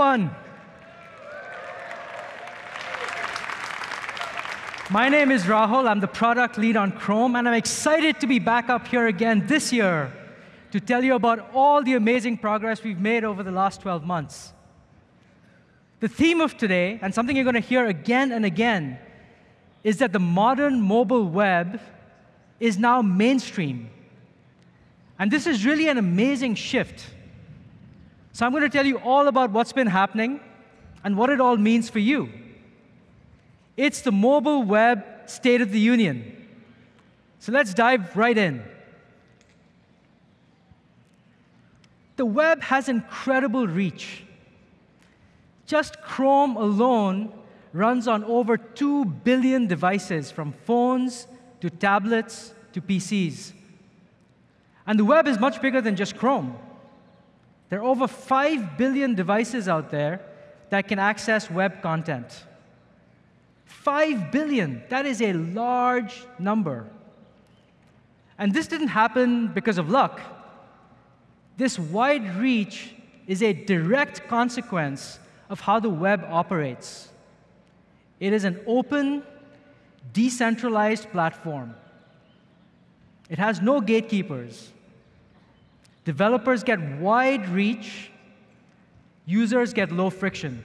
everyone. My name is Rahul. I'm the product lead on Chrome, and I'm excited to be back up here again this year to tell you about all the amazing progress we've made over the last 12 months. The theme of today, and something you're going to hear again and again, is that the modern mobile web is now mainstream. And this is really an amazing shift. So I'm going to tell you all about what's been happening and what it all means for you. It's the mobile web State of the Union. So let's dive right in. The web has incredible reach. Just Chrome alone runs on over 2 billion devices, from phones to tablets to PCs. And the web is much bigger than just Chrome. There are over 5 billion devices out there that can access web content. 5 billion. That is a large number. And this didn't happen because of luck. This wide reach is a direct consequence of how the web operates. It is an open, decentralized platform. It has no gatekeepers. Developers get wide reach, users get low friction.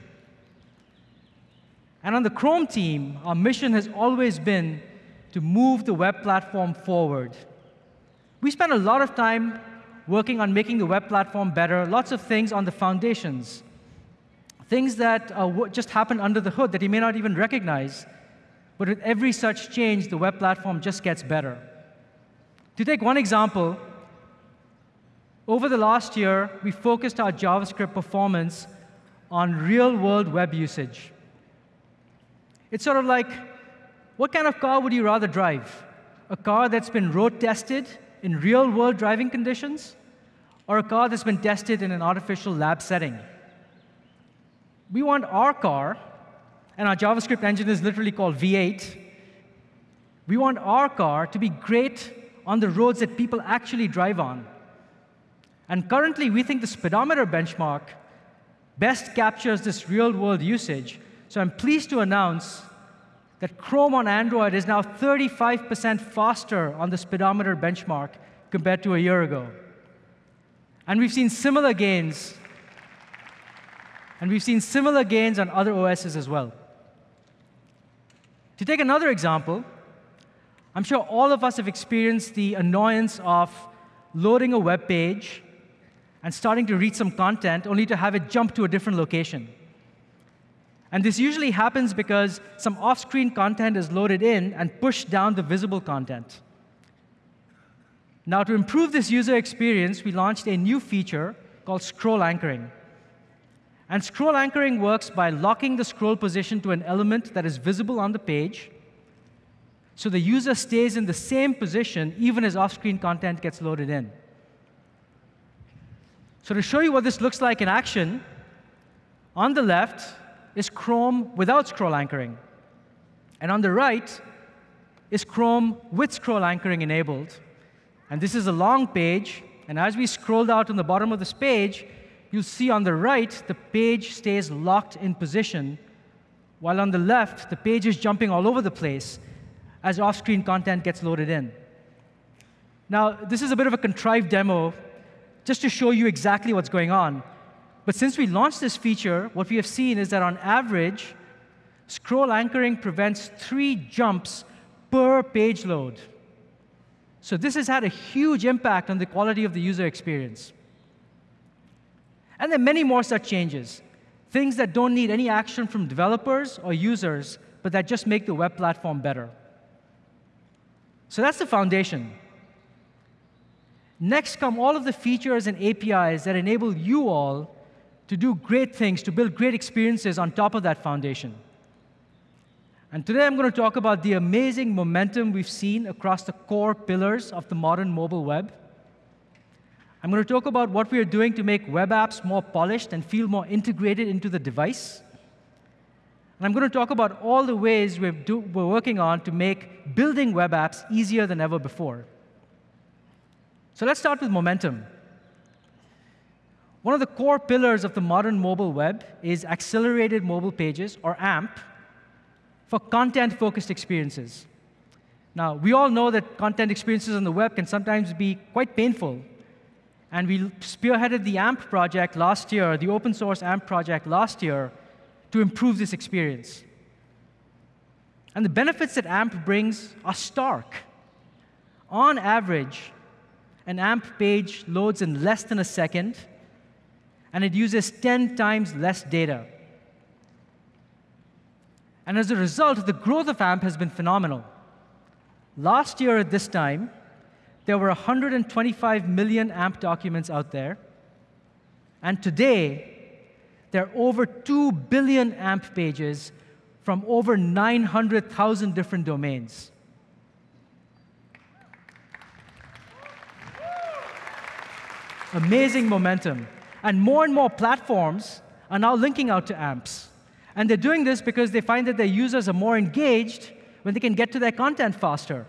And on the Chrome team, our mission has always been to move the web platform forward. We spend a lot of time working on making the web platform better, lots of things on the foundations, things that uh, just happen under the hood that you may not even recognize. But with every such change, the web platform just gets better. To take one example, over the last year, we focused our JavaScript performance on real-world web usage. It's sort of like, what kind of car would you rather drive? A car that's been road tested in real world driving conditions, or a car that's been tested in an artificial lab setting? We want our car, and our JavaScript engine is literally called V8. We want our car to be great on the roads that people actually drive on. And currently, we think the speedometer benchmark best captures this real world usage so I'm pleased to announce that Chrome on Android is now 35% faster on the speedometer benchmark compared to a year ago. And we've seen similar gains. And we've seen similar gains on other OSs as well. To take another example, I'm sure all of us have experienced the annoyance of loading a web page and starting to read some content only to have it jump to a different location. And this usually happens because some off-screen content is loaded in and pushed down the visible content. Now, to improve this user experience, we launched a new feature called scroll anchoring. And scroll anchoring works by locking the scroll position to an element that is visible on the page, so the user stays in the same position even as off-screen content gets loaded in. So to show you what this looks like in action, on the left, is Chrome without scroll anchoring. And on the right is Chrome with scroll anchoring enabled. And this is a long page. And as we scroll out on the bottom of this page, you'll see on the right, the page stays locked in position, while on the left, the page is jumping all over the place as off-screen content gets loaded in. Now, this is a bit of a contrived demo just to show you exactly what's going on. But since we launched this feature, what we have seen is that on average, scroll anchoring prevents three jumps per page load. So this has had a huge impact on the quality of the user experience. And there are many more such changes, things that don't need any action from developers or users, but that just make the web platform better. So that's the foundation. Next come all of the features and APIs that enable you all to do great things, to build great experiences on top of that foundation. And today I'm going to talk about the amazing momentum we've seen across the core pillars of the modern mobile web. I'm going to talk about what we are doing to make web apps more polished and feel more integrated into the device. And I'm going to talk about all the ways we're, do, we're working on to make building web apps easier than ever before. So let's start with momentum. one of the core pillars of the modern mobile web is accelerated mobile pages, or AMP, for content-focused experiences. Now, we all know that content experiences on the web can sometimes be quite painful. And we spearheaded the AMP project last year, the open source AMP project last year, to improve this experience. And the benefits that AMP brings are stark. On average, an AMP page loads in less than a second, and it uses 10 times less data. And as a result, the growth of AMP has been phenomenal. Last year at this time, there were 125 million AMP documents out there. And today, there are over 2 billion AMP pages from over 900,000 different domains. Amazing momentum. And more and more platforms are now linking out to AMPs. And they're doing this because they find that their users are more engaged when they can get to their content faster.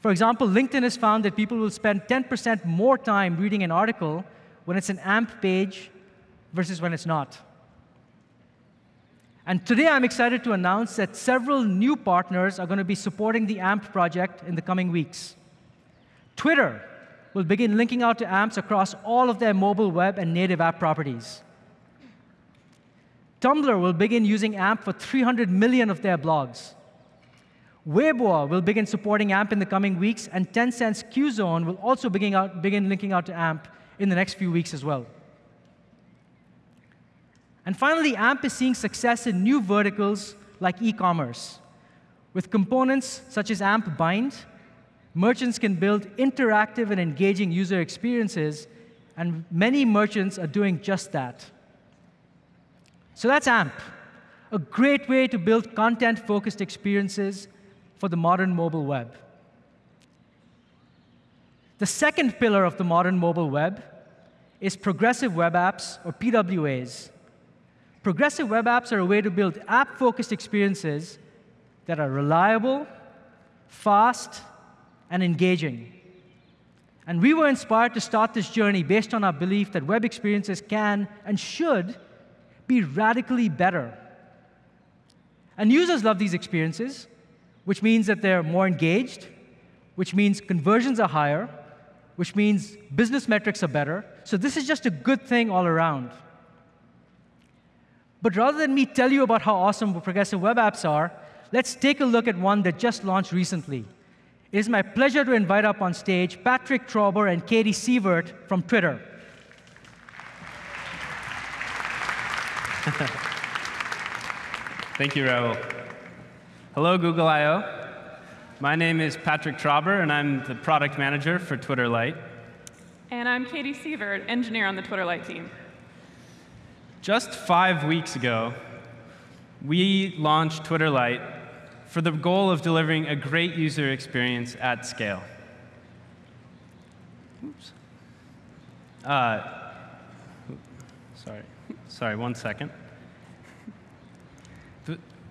For example, LinkedIn has found that people will spend 10% more time reading an article when it's an AMP page versus when it's not. And today I'm excited to announce that several new partners are going to be supporting the AMP project in the coming weeks. Twitter will begin linking out to AMPs across all of their mobile web and native app properties. Tumblr will begin using AMP for 300 million of their blogs. Weibo will begin supporting AMP in the coming weeks, and Tencent's Qzone will also begin, out, begin linking out to AMP in the next few weeks as well. And finally, AMP is seeing success in new verticals like e-commerce. With components such as AMP Bind, merchants can build interactive and engaging user experiences, and many merchants are doing just that. So that's AMP, a great way to build content-focused experiences for the modern mobile web. The second pillar of the modern mobile web is progressive web apps, or PWAs. Progressive web apps are a way to build app-focused experiences that are reliable, fast, and engaging. And we were inspired to start this journey based on our belief that web experiences can and should be radically better. And users love these experiences, which means that they're more engaged, which means conversions are higher, which means business metrics are better. So this is just a good thing all around. But rather than me tell you about how awesome progressive web apps are, let's take a look at one that just launched recently. It is my pleasure to invite up on stage Patrick Traughber and Katie Sievert from Twitter. Thank you, Rahul. Hello, Google I.O. My name is Patrick Traughber, and I'm the product manager for Twitter Lite. And I'm Katie Sievert, engineer on the Twitter Lite team. Just five weeks ago, we launched Twitter Lite for the goal of delivering a great user experience at scale. Oops. Uh, sorry. Sorry, one second.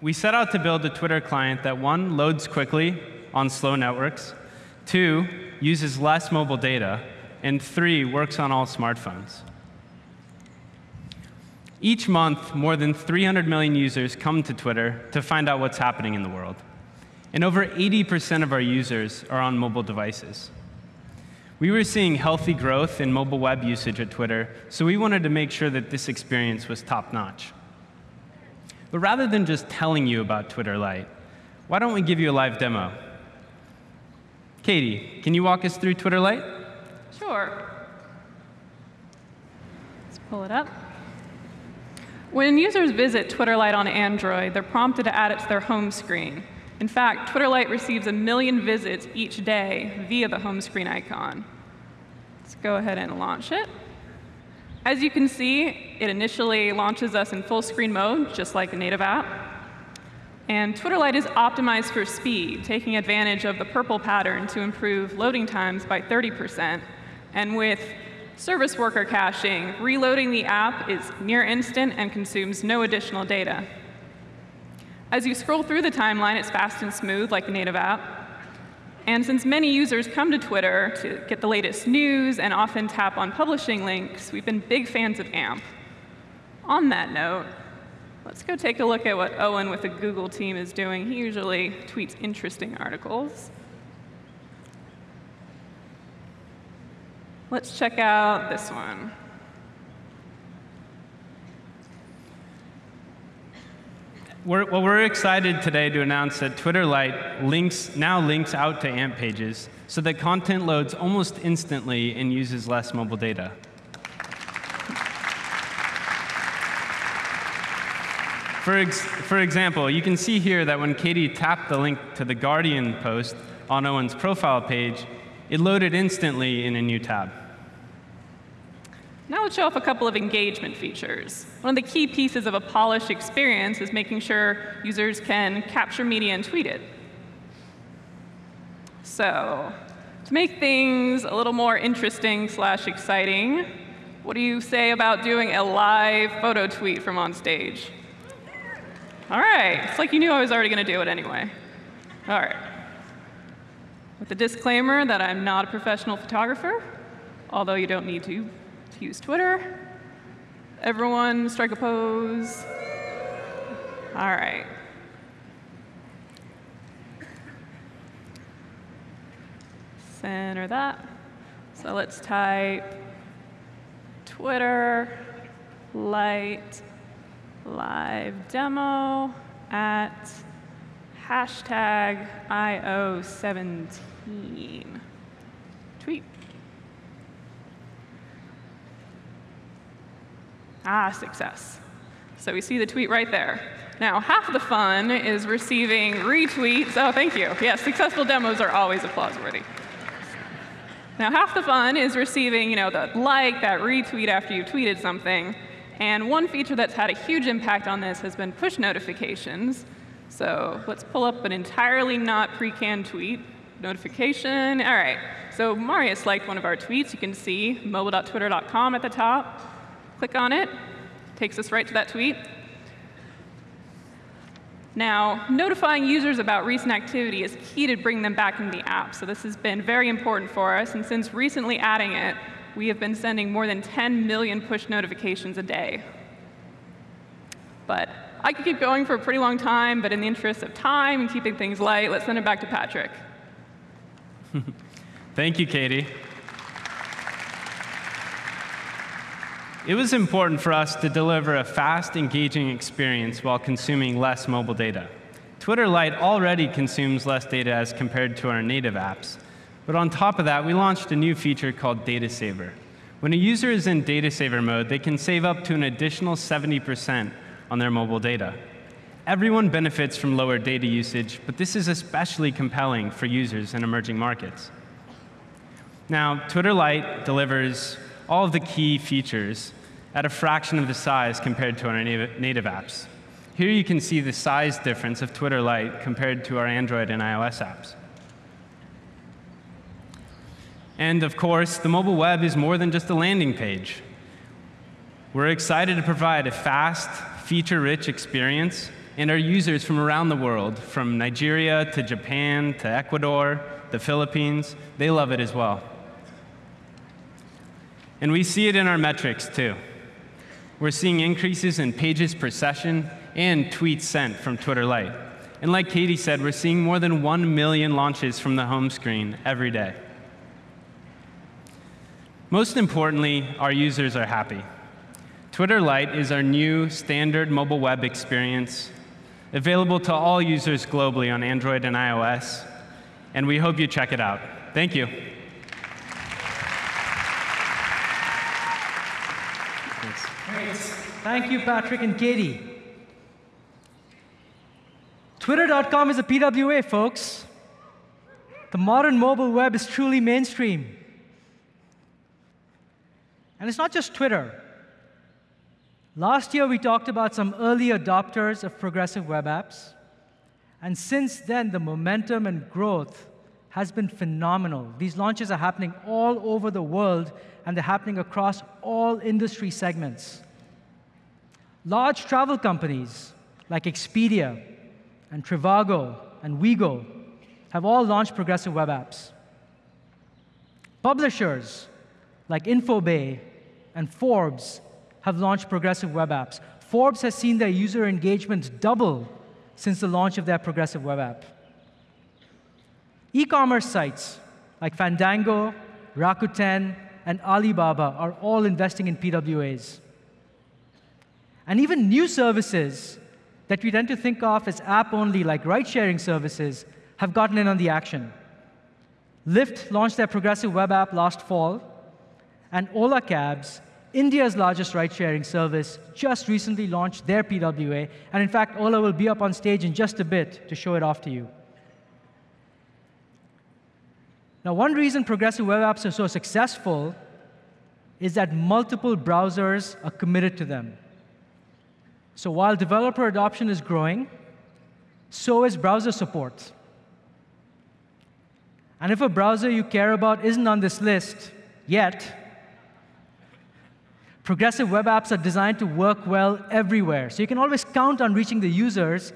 We set out to build a Twitter client that, one, loads quickly on slow networks, two, uses less mobile data, and three, works on all smartphones. Each month, more than 300 million users come to Twitter to find out what's happening in the world. And over 80% of our users are on mobile devices. We were seeing healthy growth in mobile web usage at Twitter, so we wanted to make sure that this experience was top-notch. But rather than just telling you about Twitter Lite, why don't we give you a live demo? Katie, can you walk us through Twitter Lite? Sure. Let's pull it up. When users visit Twitter Lite on Android, they're prompted to add it to their home screen. In fact, Twitter Lite receives a million visits each day via the home screen icon. Let's go ahead and launch it. As you can see, it initially launches us in full screen mode, just like a native app. And Twitter Lite is optimized for speed, taking advantage of the PRPL pattern to improve loading times by 30%. And with service worker caching, reloading the app is near instant and consumes no additional data. As you scroll through the timeline, it's fast and smooth like a native app. And since many users come to Twitter to get the latest news and often tap on publishing links, we've been big fans of AMP. On that note, let's go take a look at what Owen with the Google team is doing. He usually tweets interesting articles. Let's check out this one. We're, well, we're excited today to announce that Twitter Lite links, now links out to AMP pages so that content loads almost instantly and uses less mobile data. For, ex for example, you can see here that when Katie tapped the link to the Guardian post on Owen's profile page, it loaded instantly in a new tab. Now let's show off a couple of engagement features. One of the key pieces of a polished experience is making sure users can capture media and tweet it. So to make things a little more interesting slash exciting, what do you say about doing a live photo tweet from on stage? All right, it's like you knew I was already going to do it anyway. All right. With the disclaimer that I'm not a professional photographer, although you don't need to to use Twitter. Everyone strike a pose. All right. Center that. So let's type Twitter Lite live demo at hashtag IO17. Tweet. Ah, success. So we see the tweet right there. Now, half the fun is receiving retweets. Oh, thank you. Yes, successful demos are always applause-worthy. Now, half the fun is receiving, you know, the like, that retweet after you've tweeted something. And one feature that's had a huge impact on this has been push notifications. So let's pull up an entirely not pre-canned tweet. Notification. All right. So Marius liked one of our tweets. You can see mobile.twitter.com at the top. Click on it, takes us right to that tweet. Now, notifying users about recent activity is key to bring them back into the app. So this has been very important for us. And since recently adding it, we have been sending more than 10 million push notifications a day. But I could keep going for a pretty long time, but in the interest of time and keeping things light, let's send it back to Patrick. Thank you, Katie. It was important for us to deliver a fast, engaging experience while consuming less mobile data. Twitter Lite already consumes less data as compared to our native apps. But on top of that, we launched a new feature called Data Saver. When a user is in Data Saver mode, they can save up to an additional 70% on their mobile data. Everyone benefits from lower data usage, but this is especially compelling for users in emerging markets. Now, Twitter Lite delivers all of the key features at a fraction of the size compared to our native apps. Here you can see the size difference of Twitter Lite compared to our Android and iOS apps. And of course, the mobile web is more than just a landing page. We're excited to provide a fast, feature-rich experience, and our users from around the world, from Nigeria to Japan to Ecuador, the Philippines, they love it as well. And we see it in our metrics, too. We're seeing increases in pages per session and tweets sent from Twitter Lite. And like Katie said, we're seeing more than 1 million launches from the home screen every day. Most importantly, our users are happy. Twitter Lite is our new standard mobile web experience, available to all users globally on Android and iOS, and we hope you check it out. Thank you. Thank you, Patrick and Katie. Twitter.com is a PWA, folks. The modern mobile web is truly mainstream. And it's not just Twitter. Last year, we talked about some early adopters of progressive web apps. And since then, the momentum and growth has been phenomenal. These launches are happening all over the world, and they're happening across all industry segments. Large travel companies like Expedia and Trivago and Wego have all launched progressive web apps. Publishers like Infobae and Forbes have launched progressive web apps. Forbes has seen their user engagement double since the launch of their progressive web app. E-commerce sites like Fandango, Rakuten, and Alibaba are all investing in PWAs. And even new services that we tend to think of as app-only, like ride-sharing services, have gotten in on the action. Lyft launched their progressive web app last fall, and Ola Cabs, India's largest ride-sharing service, just recently launched their PWA, and in fact, Ola will be up on stage in just a bit to show it off to you. Now, one reason progressive web apps are so successful is that multiple browsers are committed to them. So while developer adoption is growing, so is browser support. And if a browser you care about isn't on this list yet, progressive web apps are designed to work well everywhere. So you can always count on reaching the users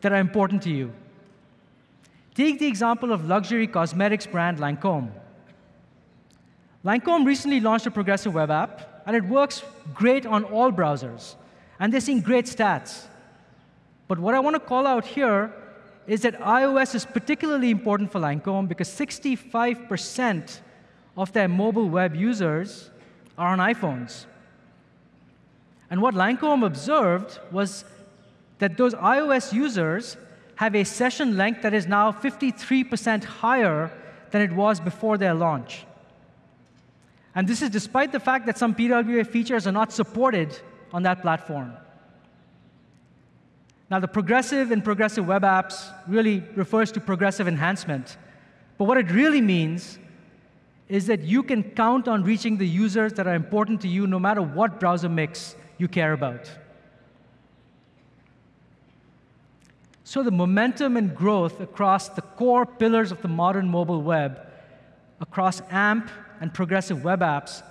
that are important to you. Take the example of luxury cosmetics brand Lancome. Lancome recently launched a progressive web app, and it works great on all browsers. And they're seeing great stats. But what I want to call out here is that iOS is particularly important for Lancome because 65% of their mobile web users are on iPhones. And what Lancome observed was that those iOS users have a session length that is now 53% higher than it was before their launch. And this is despite the fact that some PWA features are not supported on that platform. Now, the progressive in progressive web apps really refers to progressive enhancement. But what it really means is that you can count on reaching the users that are important to you no matter what browser mix you care about. So the momentum and growth across the core pillars of the modern mobile web, across AMP and progressive web apps,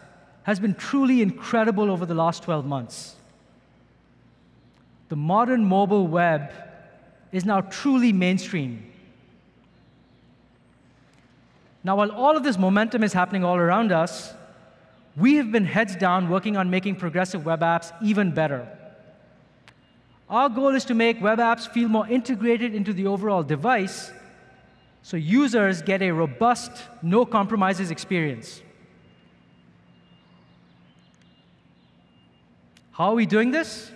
has been truly incredible over the last 12 months. The modern mobile web is now truly mainstream. Now, while all of this momentum is happening all around us, we have been heads down working on making progressive web apps even better. Our goal is to make web apps feel more integrated into the overall device so users get a robust, no compromises experience. How are we doing this?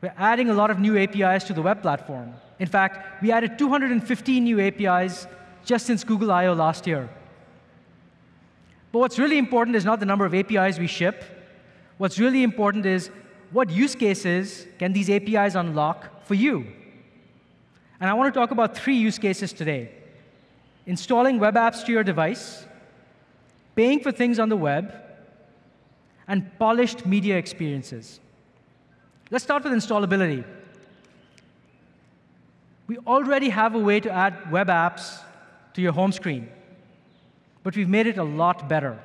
We're adding a lot of new APIs to the web platform. In fact, we added 215 new APIs just since Google I.O. last year. But what's really important is not the number of APIs we ship. What's really important is what use cases can these APIs unlock for you? And I want to talk about three use cases today. Installing web apps to your device, paying for things on the web, and polished media experiences. Let's start with installability. We already have a way to add web apps to your home screen, but we've made it a lot better.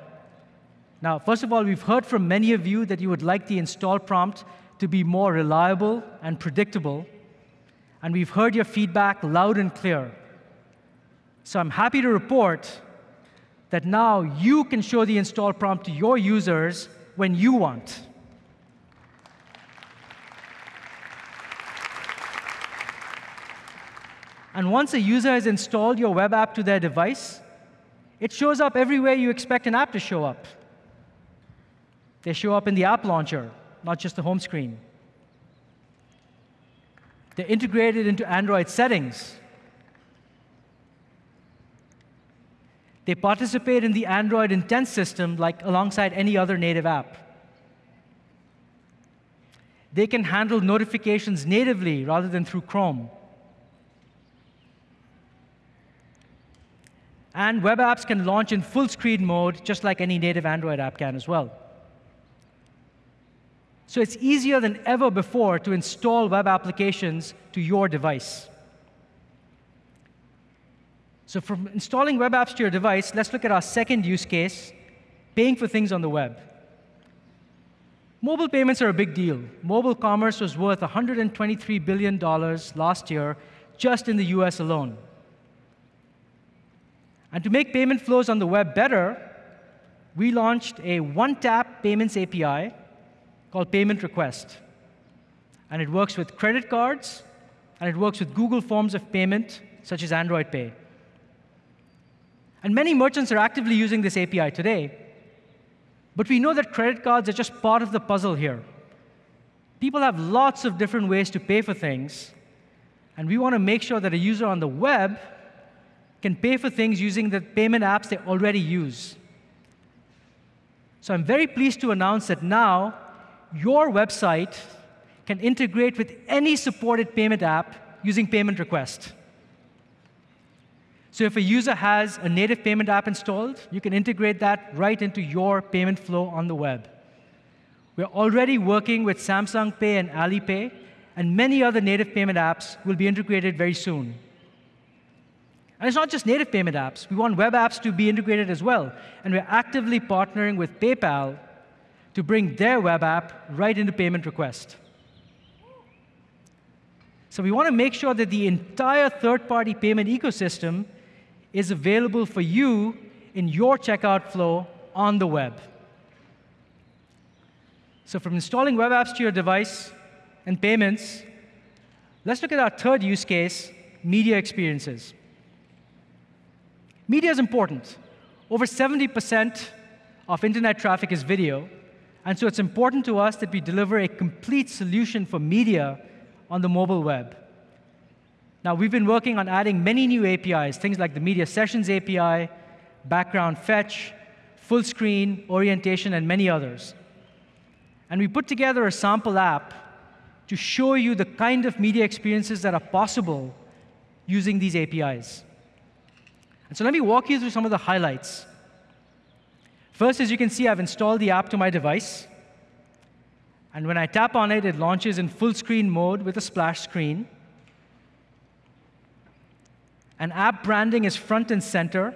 Now, first of all, we've heard from many of you that you would like the install prompt to be more reliable and predictable, and we've heard your feedback loud and clear. So I'm happy to report that now you can show the install prompt to your users when you want. And once a user has installed your web app to their device, it shows up everywhere you expect an app to show up. They show up in the app launcher, not just the home screen. They're integrated into Android settings. They participate in the Android intent system like alongside any other native app. They can handle notifications natively rather than through Chrome. And web apps can launch in full screen mode, just like any native Android app can as well. So it's easier than ever before to install web applications to your device. So from installing web apps to your device, let's look at our second use case, paying for things on the web. Mobile payments are a big deal. Mobile commerce was worth $123 billion last year just in the US alone. And to make payment flows on the web better, we launched a one-tap payments API called Payment Request. And it works with credit cards, and it works with Google forms of payment, such as Android Pay. And many merchants are actively using this API today. But we know that credit cards are just part of the puzzle here. People have lots of different ways to pay for things, and we want to make sure that a user on the web can pay for things using the payment apps they already use. So I'm very pleased to announce that now your website can integrate with any supported payment app using payment request. So if a user has a native payment app installed, you can integrate that right into your payment flow on the web. We're already working with Samsung Pay and Alipay, and many other native payment apps will be integrated very soon. And it's not just native payment apps. We want web apps to be integrated as well. And we're actively partnering with PayPal to bring their web app right into payment request. So we want to make sure that the entire third-party payment ecosystem is available for you in your checkout flow on the web. So from installing web apps to your device and payments, let's look at our third use case, media experiences. Media is important. Over 70% of internet traffic is video, and so it's important to us that we deliver a complete solution for media on the mobile web. Now, we've been working on adding many new APIs, things like the Media Sessions API, background fetch, full screen, orientation, and many others. And we put together a sample app to show you the kind of media experiences that are possible using these APIs. And so let me walk you through some of the highlights. First, as you can see, I've installed the app to my device. And when I tap on it, it launches in full screen mode with a splash screen. And app branding is front and center.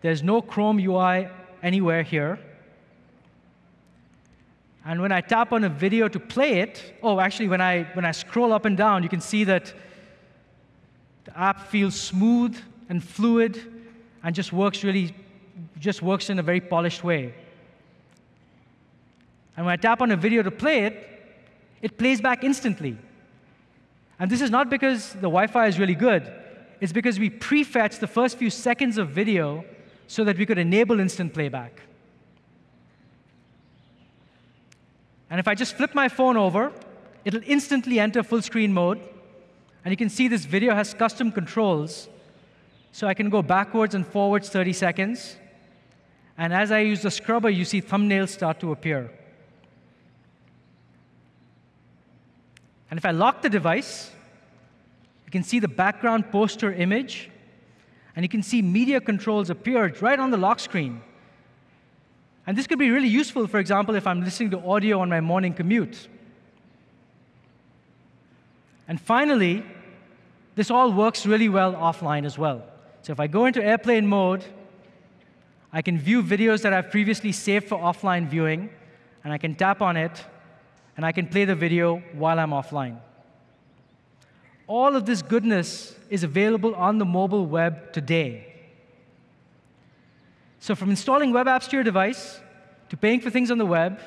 There's no Chrome UI anywhere here. And when I tap on a video to play it, oh, actually, when I, when I scroll up and down, you can see that the app feels smooth and fluid and just works really, just works in a very polished way. And when I tap on a video to play it, it plays back instantly. And this is not because the Wi-Fi is really good. It's because we prefetch the first few seconds of video so that we could enable instant playback. And if I just flip my phone over, it'll instantly enter full screen mode. And you can see this video has custom controls. So I can go backwards and forwards 30 seconds. And as I use the scrubber, you see thumbnails start to appear. And if I lock the device, you can see the background poster image. And you can see media controls appear right on the lock screen. And this could be really useful, for example, if I'm listening to audio on my morning commute. And finally, this all works really well offline as well. So if I go into airplane mode, I can view videos that I've previously saved for offline viewing, and I can tap on it, and I can play the video while I'm offline. All of this goodness is available on the mobile web today. So from installing web apps to your device, to paying for things on the web,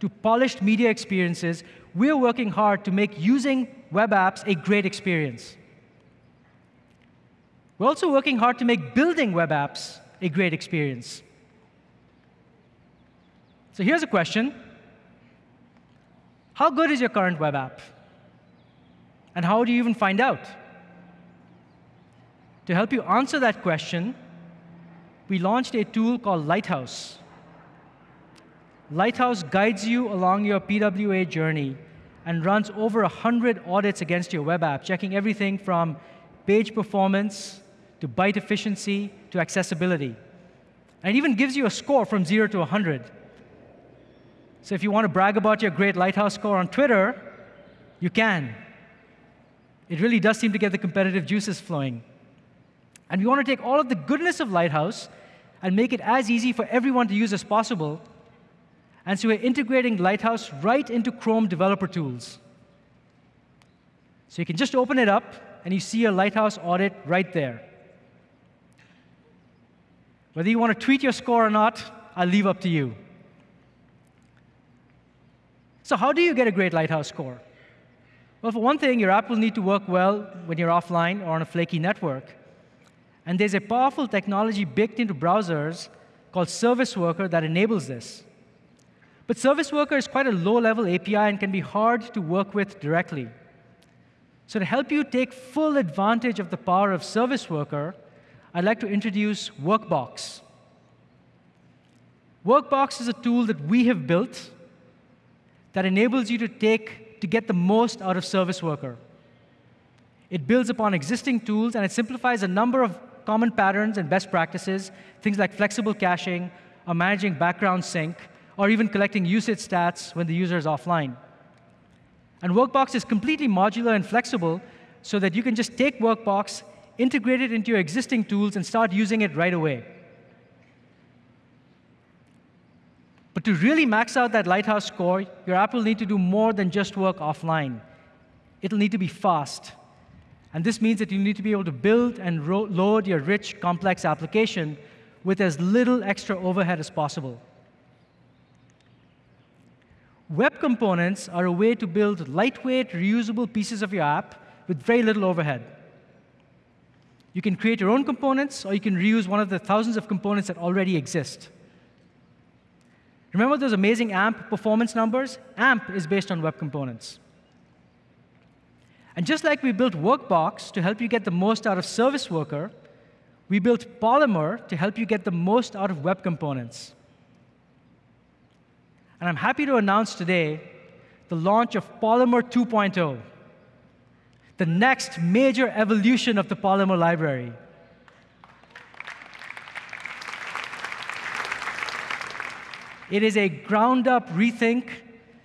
to polished media experiences, we're working hard to make using web apps a great experience. We're also working hard to make building web apps a great experience. So here's a question. How good is your current web app? And how do you even find out? To help you answer that question, we launched a tool called Lighthouse. Lighthouse guides you along your PWA journey and runs over 100 audits against your web app, checking everything from page performance to byte efficiency to accessibility. And it even gives you a score from 0 to 100. So if you want to brag about your great Lighthouse score on Twitter, you can. It really does seem to get the competitive juices flowing. And we want to take all of the goodness of Lighthouse and make it as easy for everyone to use as possible. And so we're integrating Lighthouse right into Chrome developer tools. So you can just open it up, and you see your Lighthouse audit right there. Whether you want to tweet your score or not, I'll leave up to you. So how do you get a great Lighthouse score? Well, for one thing, your app will need to work well when you're offline or on a flaky network. And there's a powerful technology baked into browsers called Service Worker that enables this. But Service Worker is quite a low-level API and can be hard to work with directly. So to help you take full advantage of the power of Service Worker, I'd like to introduce Workbox. Workbox is a tool that we have built that enables you to take to get the most out of Service Worker. It builds upon existing tools, and it simplifies a number of common patterns and best practices, things like flexible caching, or managing background sync, or even collecting usage stats when the user is offline. And Workbox is completely modular and flexible so that you can just take Workbox, integrate it into your existing tools, and start using it right away. But to really max out that Lighthouse score, your app will need to do more than just work offline. It'll need to be fast. And this means that you need to be able to build and load your rich, complex application with as little extra overhead as possible. Web components are a way to build lightweight, reusable pieces of your app with very little overhead. You can create your own components, or you can reuse one of the thousands of components that already exist. Remember those amazing AMP performance numbers? AMP is based on web components. And just like we built Workbox to help you get the most out of Service Worker, we built Polymer to help you get the most out of web components. And I'm happy to announce today the launch of Polymer 2.0, the next major evolution of the Polymer library. It is a ground-up rethink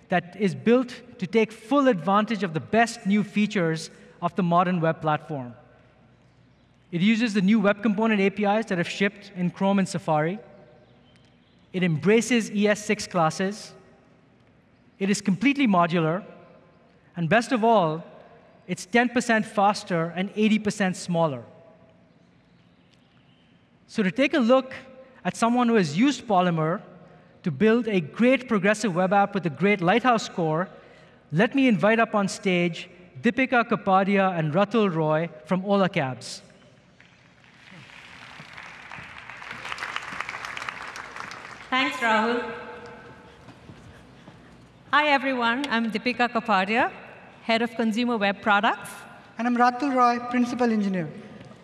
that is built to take full advantage of the best new features of the modern web platform. It uses the new web component APIs that have shipped in Chrome and Safari. It embraces ES6 classes. It is completely modular. And best of all, it's 10% faster and 80% smaller. So to take a look at someone who has used Polymer to build a great progressive web app with a great Lighthouse score, let me invite up on stage Dipika Kapadia and Ratul Roy from Ola Cabs. Thanks, Rahul. Hi, everyone. I'm Dipika Kapadia, Head of Consumer Web Products. And I'm Ratul Roy, Principal Engineer.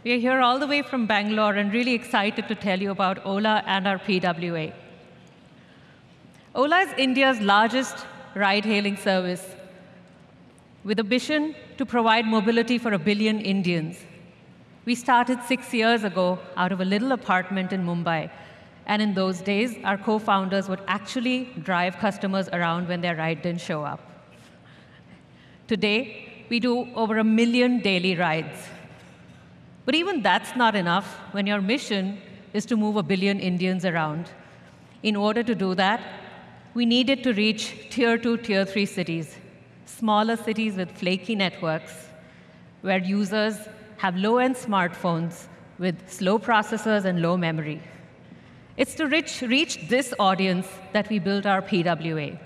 We are here all the way from Bangalore and really excited to tell you about Ola and our PWA. Ola is India's largest ride-hailing service with a mission to provide mobility for a billion Indians. We started six years ago out of a little apartment in Mumbai. And in those days, our co-founders would actually drive customers around when their ride didn't show up. Today, we do over a million daily rides. But even that's not enough when your mission is to move a billion Indians around. In order to do that, we needed to reach tier two, tier three cities, smaller cities with flaky networks, where users have low-end smartphones with slow processors and low memory. It's to reach, reach this audience that we built our PWA.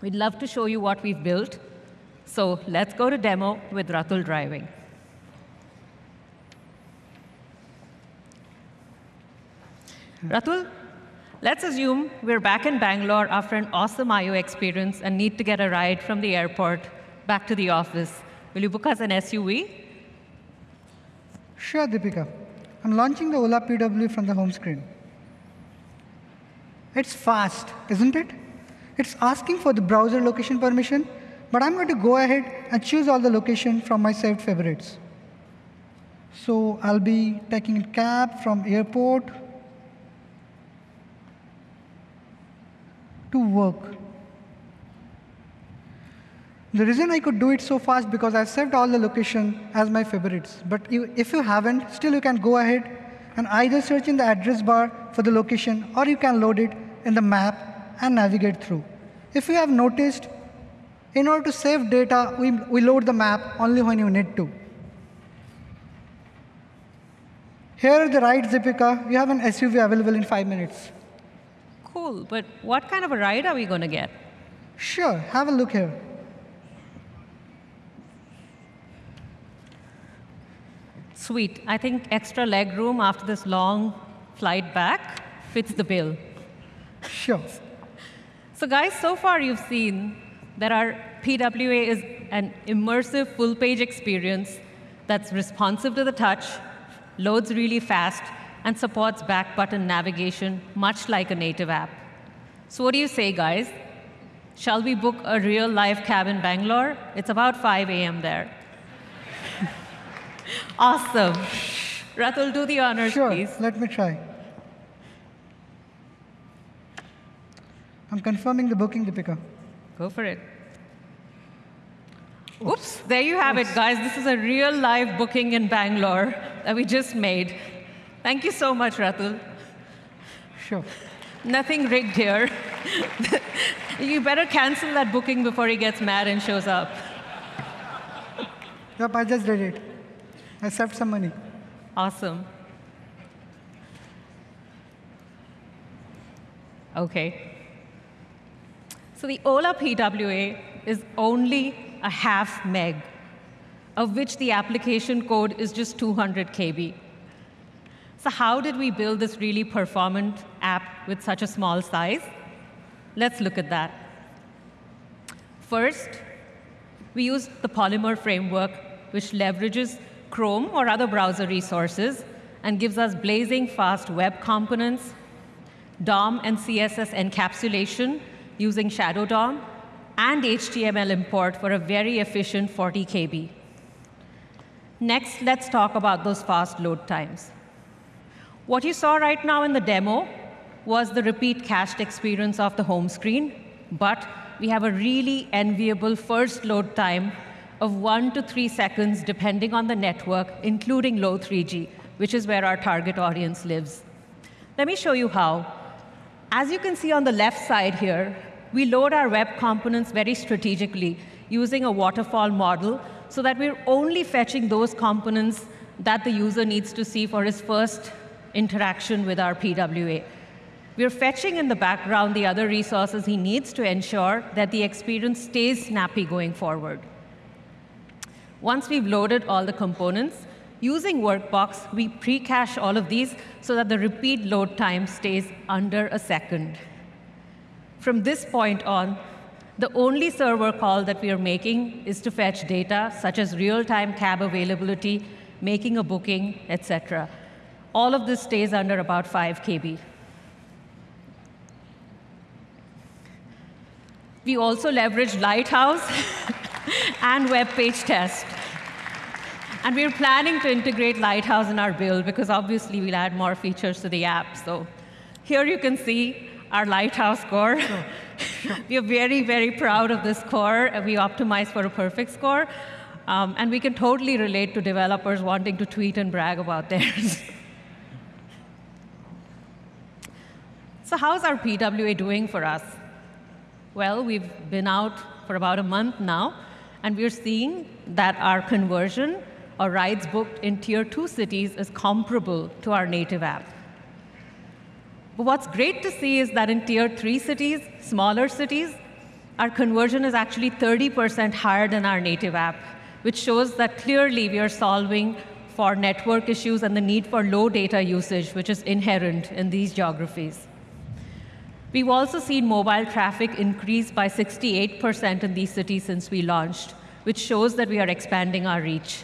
We'd love to show you what we've built. So let's go to demo with Ratul driving. Ratul, Let's assume we're back in Bangalore after an awesome I/O experience and need to get a ride from the airport back to the office. Will you book us an SUV? Sure, Deepika. I'm launching the Ola PW from the home screen. It's fast, isn't it? It's asking for the browser location permission, but I'm going to go ahead and choose all the location from my saved favorites. So I'll be taking a cab from airport to work. The reason I could do it so fast because I've saved all the location as my favorites. But if you haven't, still you can go ahead and either search in the address bar for the location, or you can load it in the map and navigate through. If you have noticed, in order to save data, we, we load the map only when you need to. Here the rides, Deepika. You have an SUV available in five minutes. Cool, but what kind of a ride are we going to get? Sure, have a look here. Sweet. I think extra leg room after this long flight back fits the bill. Sure. So guys, so far you've seen that our PWA is an immersive full-page experience that's responsive to the touch, loads really fast, and supports back button navigation, much like a native app. So what do you say, guys? Shall we book a real live cab in Bangalore? It's about 5 a.m. there. awesome. Ratul, do the honors, Sure, please. let me try. I'm confirming the booking, Deepika. Go for it. Oops, there you have it, guys. This is a real live booking in Bangalore that we just made. Thank you so much, Ratul. Sure. Nothing rigged here. you better cancel that booking before he gets mad and shows up. Yep, I just did it. I saved some money. Awesome. Okay. So the Ola PWA is only a half meg, of which the application code is just 200 KB. So how did we build this really performant app with such a small size? Let's look at that. First, we used the Polymer framework, which leverages Chrome or other browser resources and gives us blazing fast web components, DOM and CSS encapsulation using Shadow DOM, and HTML import for a very efficient 40 KB. Next, let's talk about those fast load times. What you saw right now in the demo was the repeat cached experience of the home screen, but we have a really enviable first load time of one to three seconds, depending on the network, including low 3G, which is where our target audience lives. Let me show you how. As you can see on the left side here, we load our web components very strategically using a waterfall model so that we're only fetching those components that the user needs to see for his first interaction with our PWA. We're fetching in the background the other resources he needs to ensure that the experience stays snappy going forward. Once we've loaded all the components, using Workbox, we pre-cache all of these so that the repeat load time stays under a second. From this point on, the only server call that we are making is to fetch data, such as real-time cab availability, making a booking, etc. All of this stays under about 5 KB. We also leverage Lighthouse and WebPageTest. And we're planning to integrate Lighthouse in our build because obviously we'll add more features to the app. So here you can see our Lighthouse score. Sure. Sure. we are very, very proud of this score. We optimize for a perfect score. Um, and we can totally relate to developers wanting to tweet and brag about theirs. so how's our PWA doing for us? Well, we've been out for about a month now, and we're seeing that our conversion or rides booked in tier two cities is comparable to our native app. But what's great to see is that in tier three cities, smaller cities, our conversion is actually 30% higher than our native app, which shows that clearly we are solving for network issues and the need for low data usage, which is inherent in these geographies. We've also seen mobile traffic increase by 68% in these cities since we launched, which shows that we are expanding our reach.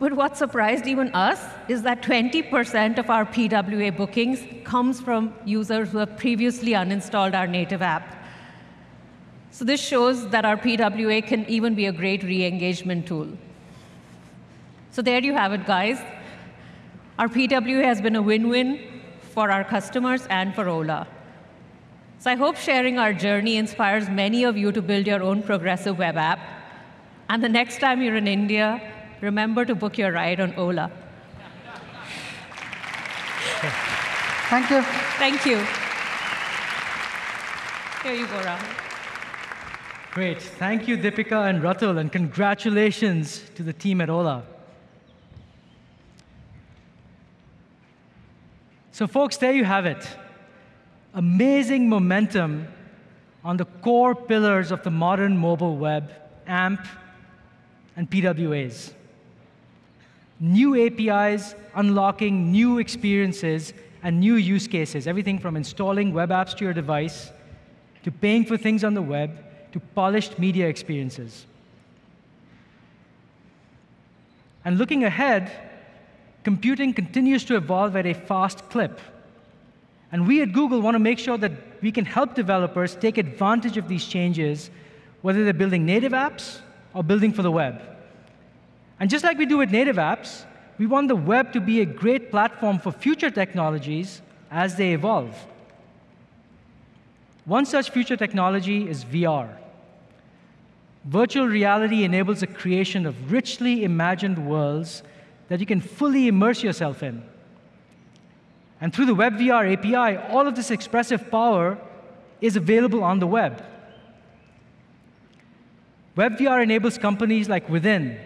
But what surprised even us is that 20% of our PWA bookings comes from users who have previously uninstalled our native app. So this shows that our PWA can even be a great re-engagement tool. So there you have it, guys. Our PWA has been a win-win for our customers and for Ola. So I hope sharing our journey inspires many of you to build your own progressive web app. And the next time you're in India, remember to book your ride on Ola. Thank you. Thank you. Here you go, Rahul. Great. Thank you, Dipika and Ratul, and congratulations to the team at Ola. So, folks, there you have it. Amazing momentum on the core pillars of the modern mobile web, AMP, and PWAs. New APIs unlocking new experiences and new use cases, everything from installing web apps to your device, to paying for things on the web, to polished media experiences. And looking ahead, computing continues to evolve at a fast clip. And we at Google want to make sure that we can help developers take advantage of these changes, whether they're building native apps or building for the web. And just like we do with native apps, we want the web to be a great platform for future technologies as they evolve. One such future technology is VR. Virtual reality enables the creation of richly imagined worlds that you can fully immerse yourself in. And through the WebVR API, all of this expressive power is available on the web. WebVR enables companies like Within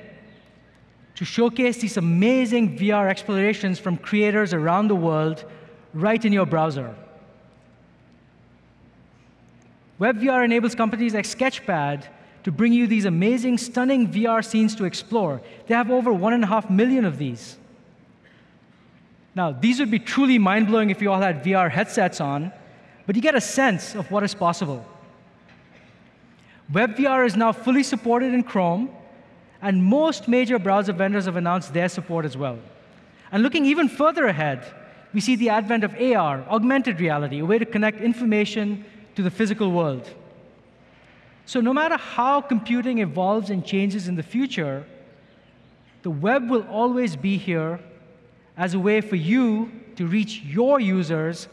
to showcase these amazing VR explorations from creators around the world right in your browser. WebVR enables companies like Sketchfab to bring you these amazing, stunning VR scenes to explore. They have over one and a half million of these. Now, these would be truly mind blowing if you all had VR headsets on, but you get a sense of what is possible. WebVR is now fully supported in Chrome, and most major browser vendors have announced their support as well. And looking even further ahead, we see the advent of AR, augmented reality, a way to connect information to the physical world. So, no matter how computing evolves and changes in the future, the web will always be here as a way for you to reach your users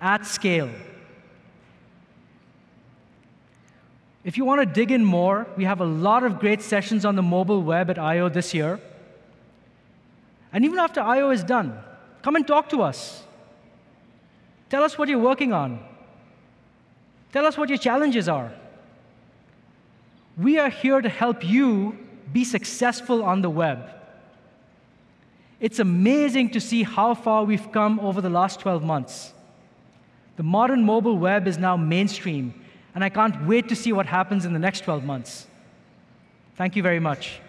at scale. If you want to dig in more, we have a lot of great sessions on the mobile web at I/O this year. And even after I/O is done, come and talk to us. Tell us what you're working on. Tell us what your challenges are. We are here to help you be successful on the web. It's amazing to see how far we've come over the last 12 months. The modern mobile web is now mainstream, and I can't wait to see what happens in the next 12 months. Thank you very much.